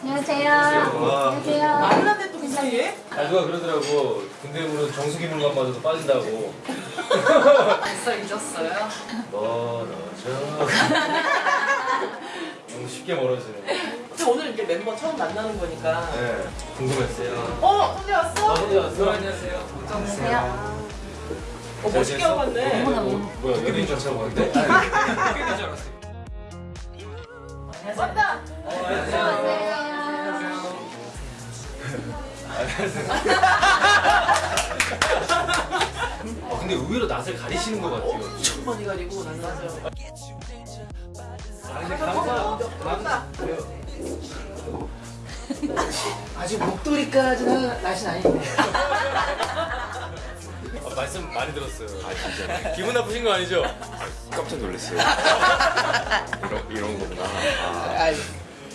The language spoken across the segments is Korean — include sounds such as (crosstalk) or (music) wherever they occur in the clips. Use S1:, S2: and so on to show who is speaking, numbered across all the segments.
S1: 안녕하세요.
S2: 와.
S1: 안녕하세요.
S3: 했던 그 사이에?
S2: 아 누가 그러더라고 군대 물은 정수기물만마저도 빠진다고
S3: 벌써 잊었어요?
S2: 멀어져 (laughs) 너무 쉽게 멀어지는 거
S3: 근데 오늘 이렇게 멤버 처음 만나는 거니까
S2: 네 궁금했어요
S3: 어! 혼자 왔어?
S2: 아 혼자 왔어?
S4: 안녕하세요.
S1: 안녕하세요.
S3: 어 멋있게 하고 왔네
S1: 어머나, 어머나.
S2: 뭐야 연예인 줄 알고 왔는데?
S4: 줄 알았어요.
S3: 왔다!
S2: 아 근데 의외로 낯을 가리시는 것 같아요
S3: 엄청 많이 가리고 맞아요
S2: 아 근데 감사
S3: 왔다!
S5: 아직 목도리까지는 날씨는 아닌데
S2: 아, 말씀 많이 들었어요 아 진짜 기분 나쁘신 거 아니죠?
S6: 깜짝 놀랐어요. 이런, 이런 거구나. 아,
S5: 아유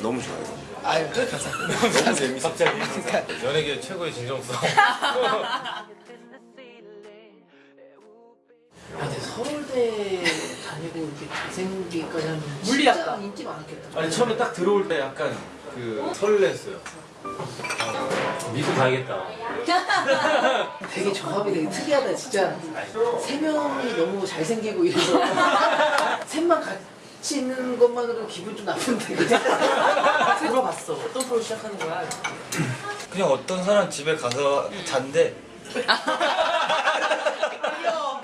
S6: 너무 좋아요.
S5: 아유 감사합니다.
S6: 너무 재밌어.
S2: 갑자기. 연예계 최고의 진정성. (laughs)
S5: 아 근데 서울대 다니고 이렇게 잘생기기까지 하면
S3: 물리학과.
S5: 진짜 인기 많았겠다.
S2: 아니 처음에 딱 들어올 때 약간 그 설렜어요. 아, 믿고 가야겠다.
S5: 되게 조합이 되게 특이하다 진짜. 세 명이 너무 잘생기고 이래서. (laughs) 셋만 같 이 있는 것만으로 기분 좀 나쁜데 (laughs)
S3: 물어봤어 어떤 프로 시작하는 거야?
S4: 그냥 어떤 사람 집에 가서 잔대.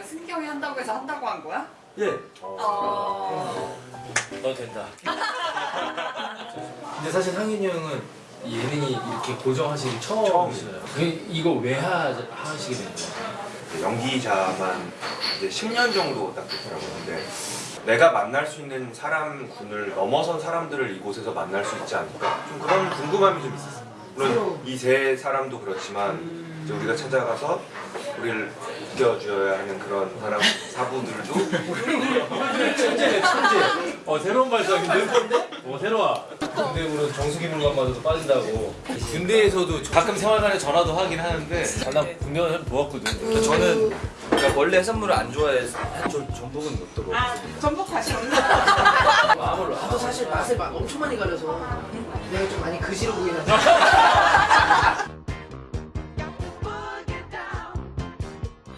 S7: 승경이 한다고 해서 한다고 한 거야?
S4: 예.
S7: 어.
S2: 너 된다 근데 사실 상윤이 형은 이 예능이 이렇게 고정하시기 처음이잖아요 그 이거 왜 하, 하시게 된 거예요?
S6: 연기자만 이제 10년 정도 딱 됐더라고요. 근데 내가 만날 수 있는 사람 군을 넘어선 사람들을 이곳에서 만날 수 있지 않을까? 좀 그런 궁금함이 좀 있었어요. 물론 이 세 사람도 그렇지만 이제 우리가 찾아가서 우리를 웃겨줘야 하는 그런 사람 사부들도 (laughs)
S2: 천재네 천재 어 새로운 발상인데? 어 새로워 군대물은 정수기 물만마저도 빠진다고. 군대에서도 가끔 생활관에 전화도 하긴 하는데. 아, 나 군대가 좀 좋았거든.
S4: 저는 그러니까 원래 해산물을 안 좋아해서 저 전복은 못 들어.
S3: 아 전복 다시 온다
S5: 나도 사실 맛을 막 엄청 많이 가려서 내가 좀 많이 그지로 보이는데 (laughs)